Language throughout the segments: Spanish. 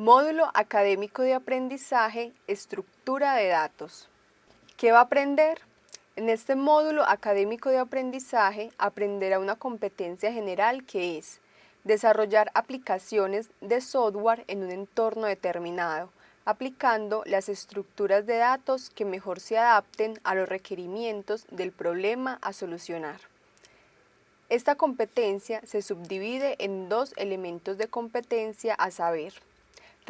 Módulo Académico de Aprendizaje, Estructura de Datos. ¿Qué va a aprender? En este módulo académico de aprendizaje aprenderá una competencia general que es desarrollar aplicaciones de software en un entorno determinado, aplicando las estructuras de datos que mejor se adapten a los requerimientos del problema a solucionar. Esta competencia se subdivide en dos elementos de competencia a saber,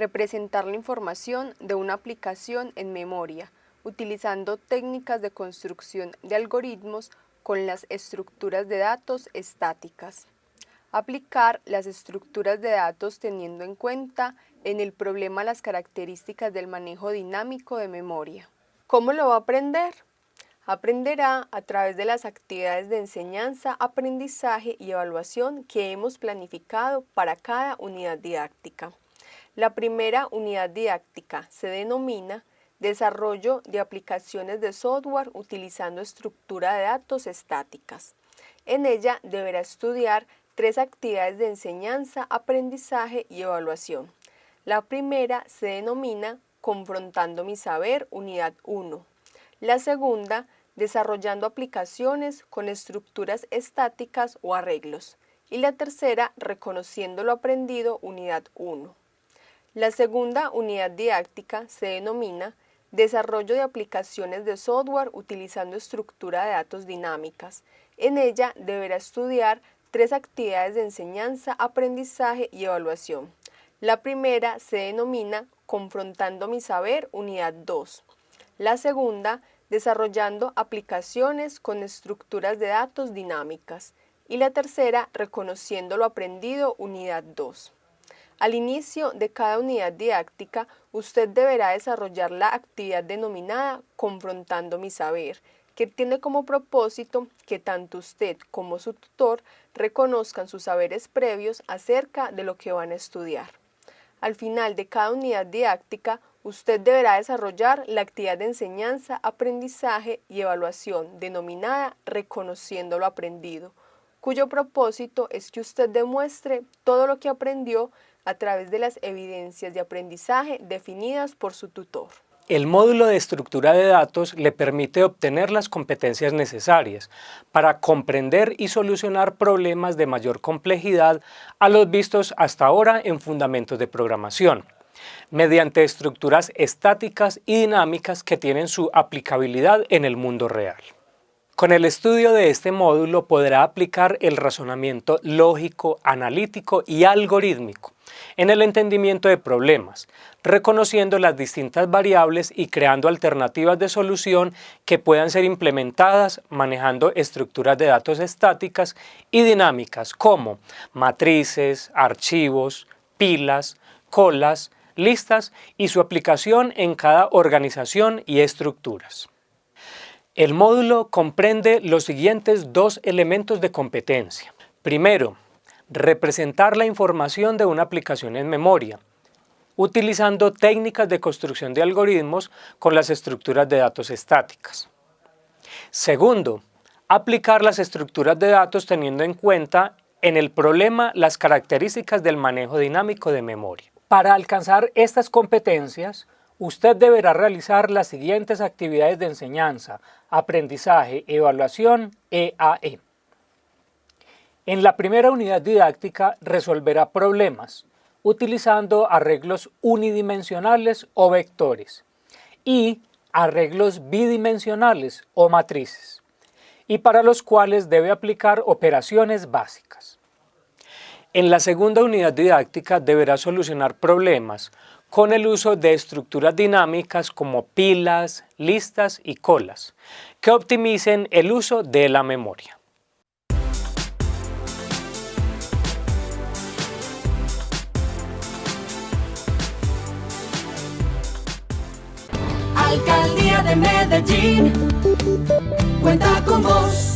representar la información de una aplicación en memoria, utilizando técnicas de construcción de algoritmos con las estructuras de datos estáticas. Aplicar las estructuras de datos teniendo en cuenta en el problema las características del manejo dinámico de memoria. ¿Cómo lo va a aprender? Aprenderá a través de las actividades de enseñanza, aprendizaje y evaluación que hemos planificado para cada unidad didáctica. La primera unidad didáctica se denomina Desarrollo de aplicaciones de software utilizando estructura de datos estáticas. En ella deberá estudiar tres actividades de enseñanza, aprendizaje y evaluación. La primera se denomina Confrontando mi saber, unidad 1. La segunda, Desarrollando aplicaciones con estructuras estáticas o arreglos. Y la tercera, Reconociendo lo aprendido, unidad 1. La segunda unidad didáctica se denomina Desarrollo de aplicaciones de software utilizando estructura de datos dinámicas. En ella deberá estudiar tres actividades de enseñanza, aprendizaje y evaluación. La primera se denomina Confrontando mi saber, unidad 2. La segunda, Desarrollando aplicaciones con estructuras de datos dinámicas. Y la tercera, Reconociendo lo aprendido, unidad 2. Al inicio de cada unidad didáctica, usted deberá desarrollar la actividad denominada Confrontando mi saber, que tiene como propósito que tanto usted como su tutor reconozcan sus saberes previos acerca de lo que van a estudiar. Al final de cada unidad didáctica, usted deberá desarrollar la actividad de enseñanza, aprendizaje y evaluación denominada Reconociendo lo aprendido, cuyo propósito es que usted demuestre todo lo que aprendió a través de las evidencias de aprendizaje definidas por su tutor. El módulo de estructura de datos le permite obtener las competencias necesarias para comprender y solucionar problemas de mayor complejidad a los vistos hasta ahora en fundamentos de programación, mediante estructuras estáticas y dinámicas que tienen su aplicabilidad en el mundo real. Con el estudio de este módulo podrá aplicar el razonamiento lógico, analítico y algorítmico en el entendimiento de problemas, reconociendo las distintas variables y creando alternativas de solución que puedan ser implementadas manejando estructuras de datos estáticas y dinámicas como matrices, archivos, pilas, colas, listas y su aplicación en cada organización y estructuras. El módulo comprende los siguientes dos elementos de competencia. Primero, representar la información de una aplicación en memoria, utilizando técnicas de construcción de algoritmos con las estructuras de datos estáticas. Segundo, aplicar las estructuras de datos teniendo en cuenta en el problema las características del manejo dinámico de memoria. Para alcanzar estas competencias, usted deberá realizar las siguientes actividades de enseñanza, aprendizaje, evaluación, EAE. En la primera unidad didáctica resolverá problemas utilizando arreglos unidimensionales o vectores y arreglos bidimensionales o matrices y para los cuales debe aplicar operaciones básicas. En la segunda unidad didáctica deberá solucionar problemas con el uso de estructuras dinámicas como pilas, listas y colas, que optimicen el uso de la memoria. Alcaldía de Medellín, cuenta con vos.